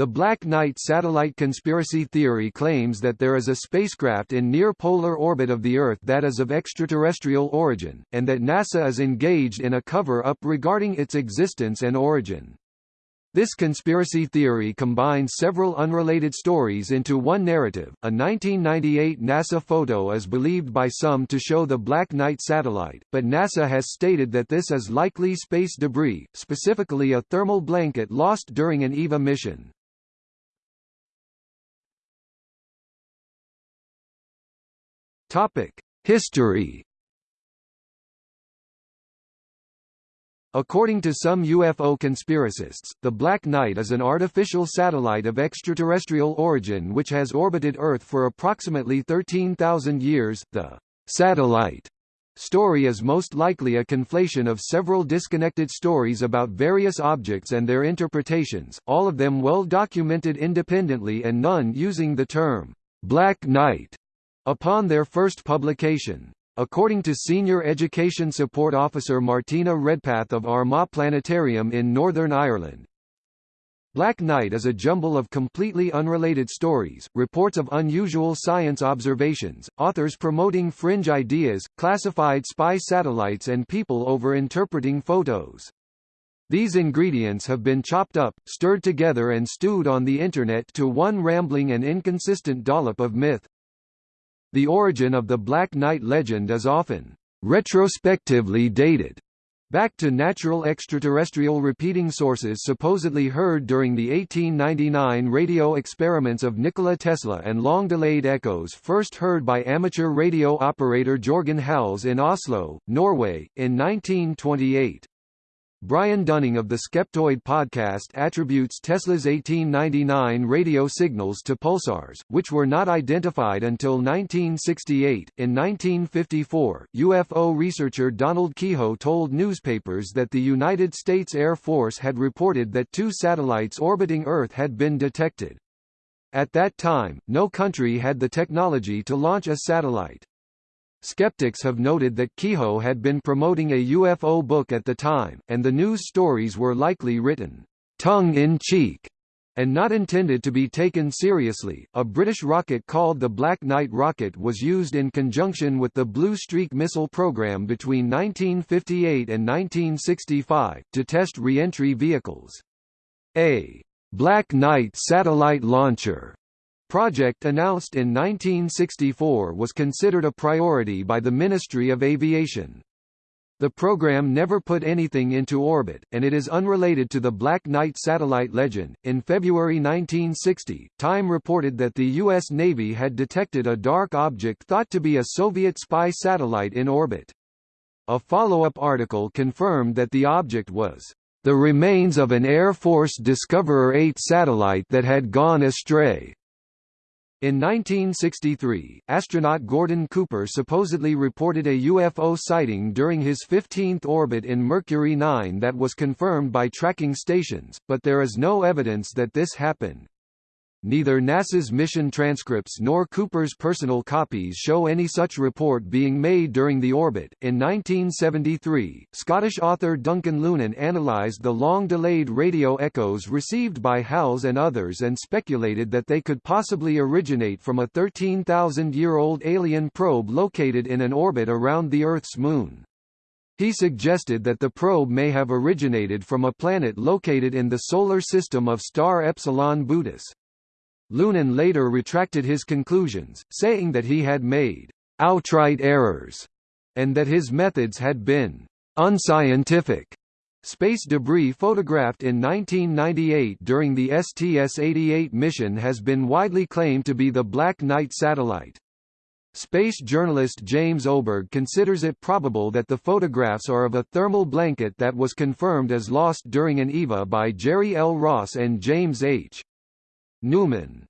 The Black Knight satellite conspiracy theory claims that there is a spacecraft in near-polar orbit of the Earth that is of extraterrestrial origin, and that NASA is engaged in a cover-up regarding its existence and origin. This conspiracy theory combines several unrelated stories into one narrative. A 1998 NASA photo is believed by some to show the Black Knight satellite, but NASA has stated that this is likely space debris, specifically a thermal blanket lost during an EVA mission. Topic: History According to some UFO conspiracists, the Black Knight is an artificial satellite of extraterrestrial origin which has orbited Earth for approximately 13,000 years. The satellite story is most likely a conflation of several disconnected stories about various objects and their interpretations, all of them well documented independently and none using the term Black Knight upon their first publication. According to Senior Education Support Officer Martina Redpath of Armagh Planetarium in Northern Ireland, Black Knight is a jumble of completely unrelated stories, reports of unusual science observations, authors promoting fringe ideas, classified spy satellites and people over-interpreting photos. These ingredients have been chopped up, stirred together and stewed on the Internet to one rambling and inconsistent dollop of myth. The origin of the Black Knight legend is often retrospectively dated back to natural extraterrestrial repeating sources supposedly heard during the 1899 radio experiments of Nikola Tesla and long-delayed echoes first heard by amateur radio operator Jorgen Hals in Oslo, Norway, in 1928. Brian Dunning of the Skeptoid podcast attributes Tesla's 1899 radio signals to pulsars, which were not identified until 1968. In 1954, UFO researcher Donald Keyhoe told newspapers that the United States Air Force had reported that two satellites orbiting Earth had been detected. At that time, no country had the technology to launch a satellite. Skeptics have noted that Keyhoe had been promoting a UFO book at the time, and the news stories were likely written tongue-in-cheek and not intended to be taken seriously. A British rocket called the Black Knight rocket was used in conjunction with the Blue Streak missile program between 1958 and 1965 to test re-entry vehicles. A Black Knight satellite launcher project announced in 1964 was considered a priority by the Ministry of Aviation. The program never put anything into orbit, and it is unrelated to the Black Knight satellite legend. In February 1960, Time reported that the U.S. Navy had detected a dark object thought to be a Soviet spy satellite in orbit. A follow-up article confirmed that the object was the remains of an Air Force Discoverer 8 satellite that had gone astray. In 1963, astronaut Gordon Cooper supposedly reported a UFO sighting during his 15th orbit in Mercury 9 that was confirmed by tracking stations, but there is no evidence that this happened. Neither NASA's mission transcripts nor Cooper's personal copies show any such report being made during the orbit. In 1973, Scottish author Duncan Lunan analyzed the long delayed radio echoes received by Hals and others and speculated that they could possibly originate from a 13,000 year old alien probe located in an orbit around the Earth's moon. He suggested that the probe may have originated from a planet located in the solar system of star Epsilon Bootis. Lunan later retracted his conclusions, saying that he had made outright errors, and that his methods had been unscientific. Space debris photographed in 1998 during the STS-88 mission has been widely claimed to be the Black Knight satellite. Space journalist James Oberg considers it probable that the photographs are of a thermal blanket that was confirmed as lost during an EVA by Jerry L. Ross and James H. Newman